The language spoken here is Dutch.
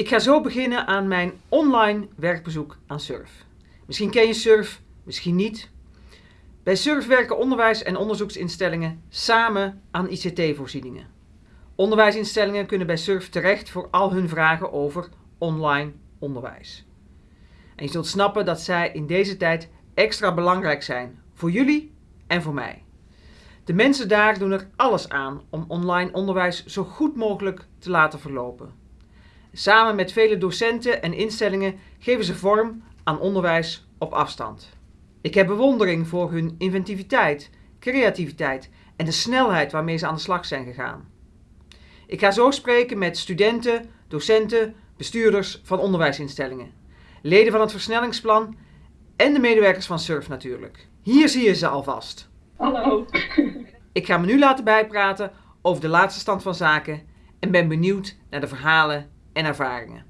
Ik ga zo beginnen aan mijn online werkbezoek aan SURF. Misschien ken je SURF, misschien niet. Bij SURF werken onderwijs- en onderzoeksinstellingen samen aan ICT-voorzieningen. Onderwijsinstellingen kunnen bij SURF terecht voor al hun vragen over online onderwijs. En je zult snappen dat zij in deze tijd extra belangrijk zijn voor jullie en voor mij. De mensen daar doen er alles aan om online onderwijs zo goed mogelijk te laten verlopen. Samen met vele docenten en instellingen geven ze vorm aan onderwijs op afstand. Ik heb bewondering voor hun inventiviteit, creativiteit en de snelheid waarmee ze aan de slag zijn gegaan. Ik ga zo spreken met studenten, docenten, bestuurders van onderwijsinstellingen, leden van het versnellingsplan en de medewerkers van SURF natuurlijk. Hier zie je ze alvast. Hallo. Ik ga me nu laten bijpraten over de laatste stand van zaken en ben benieuwd naar de verhalen en ervaringen.